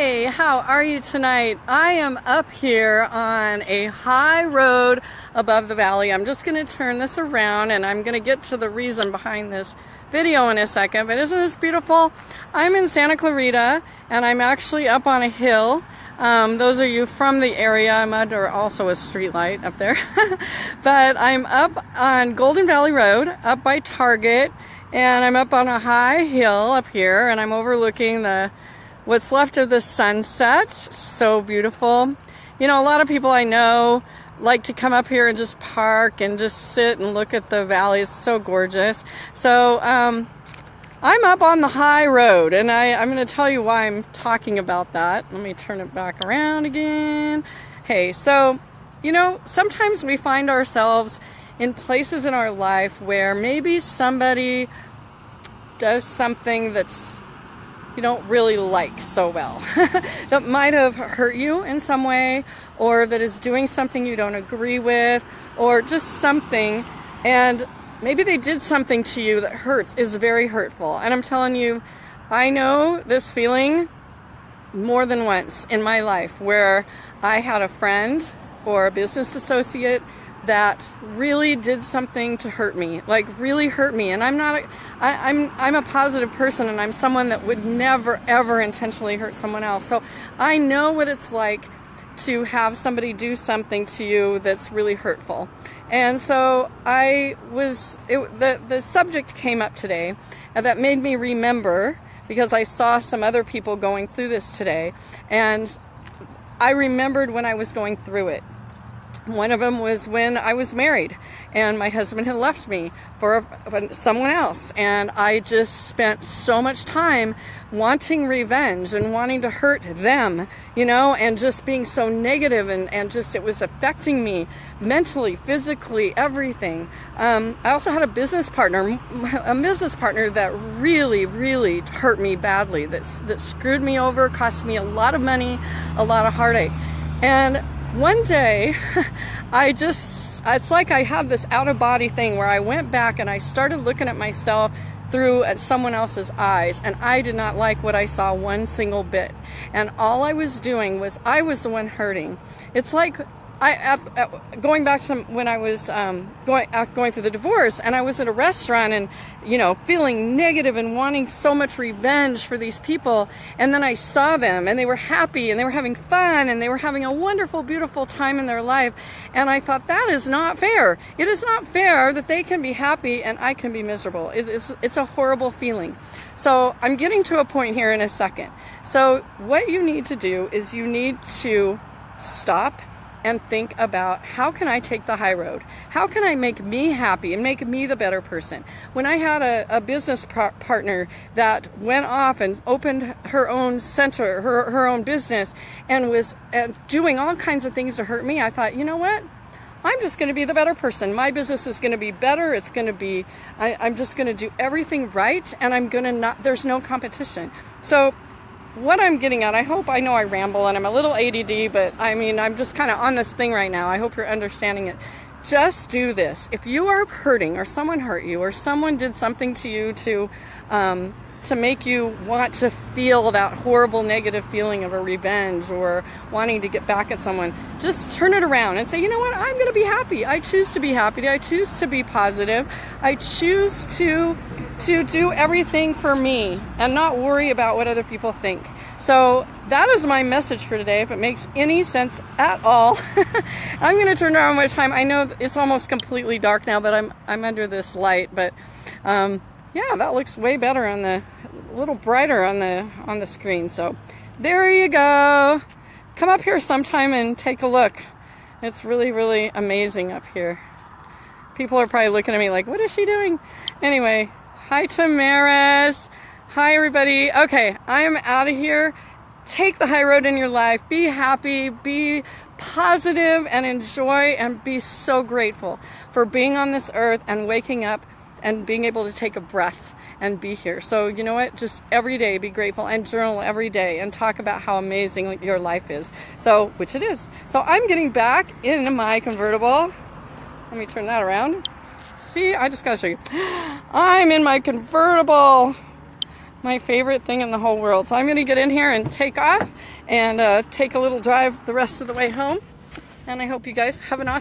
Hey, how are you tonight? I am up here on a high road above the valley. I'm just going to turn this around and I'm going to get to the reason behind this video in a second. But isn't this beautiful? I'm in Santa Clarita and I'm actually up on a hill. Um, those of you from the area, I'm under also a street light up there. but I'm up on Golden Valley Road, up by Target, and I'm up on a high hill up here and I'm overlooking the what's left of the sunset. So beautiful. You know, a lot of people I know like to come up here and just park and just sit and look at the valley. It's so gorgeous. So, um, I'm up on the high road and I, I'm going to tell you why I'm talking about that. Let me turn it back around again. Hey, so, you know, sometimes we find ourselves in places in our life where maybe somebody does something that's you don't really like so well. That might have hurt you in some way or that is doing something you don't agree with or just something. And maybe they did something to you that hurts is very hurtful. And i'm telling you i know this feeling more than once in my life where i had a friend or a business associate that really did something to hurt me, like really hurt me. And I'm not, a, I, I'm, I'm a positive person and I'm someone that would never ever intentionally hurt someone else. So I know what it's like to have somebody do something to you that's really hurtful. And so I was, it, the, the subject came up today and that made me remember because I saw some other people going through this today. And I remembered when I was going through it one of them was when I was married and my husband had left me for someone else. And I just spent so much time wanting revenge and wanting to hurt them, you know, and just being so negative and, and just it was affecting me mentally, physically, everything. Um, I also had a business partner, a business partner that really, really hurt me badly, that, that screwed me over, cost me a lot of money, a lot of heartache. And one day I just, it's like I have this out of body thing where I went back and I started looking at myself through at someone else's eyes and I did not like what I saw one single bit. And all I was doing was I was the one hurting. It's like I at, at, going back to when I was um, going going through the divorce, and I was at a restaurant, and you know, feeling negative and wanting so much revenge for these people, and then I saw them, and they were happy, and they were having fun, and they were having a wonderful, beautiful time in their life, and I thought that is not fair. It is not fair that they can be happy and I can be miserable. It is it's a horrible feeling. So I'm getting to a point here in a second. So what you need to do is you need to stop and think about how can I take the high road? How can I make me happy and make me the better person? When I had a, a business par partner that went off and opened her own center, her, her own business, and was uh, doing all kinds of things to hurt me, I thought, you know what? I'm just going to be the better person. My business is going to be better. It's going to be, I, I'm just going to do everything right, and I'm going to not, there's no competition. So what I'm getting at, I hope I know I ramble and I'm a little ADD, but I mean, I'm just kind of on this thing right now. I hope you're understanding it. Just do this. If you are hurting or someone hurt you or someone did something to you to, um, to make you want to feel that horrible negative feeling of a revenge or wanting to get back at someone, just turn it around and say, you know what, I'm going to be happy. I choose to be happy. I choose to be positive. I choose to to do everything for me and not worry about what other people think. So that is my message for today. If it makes any sense at all, I'm going to turn around my time. I know it's almost completely dark now, but I'm I'm under this light. But um, yeah, that looks way better on the, a little brighter on the, on the screen. So there you go. Come up here sometime and take a look. It's really, really amazing up here. People are probably looking at me like, what is she doing? Anyway, hi Tamaris. Hi everybody. Okay, I am out of here. Take the high road in your life. Be happy, be positive and enjoy and be so grateful for being on this earth and waking up and being able to take a breath and be here. So, you know what? Just every day be grateful and journal every day and talk about how amazing your life is. So, which it is. So, I'm getting back in my convertible. Let me turn that around. See, I just got to show you. I'm in my convertible. my favorite thing in the whole world. So I'm going to get in here and take off and uh, take a little drive the rest of the way home. And I hope you guys have an awesome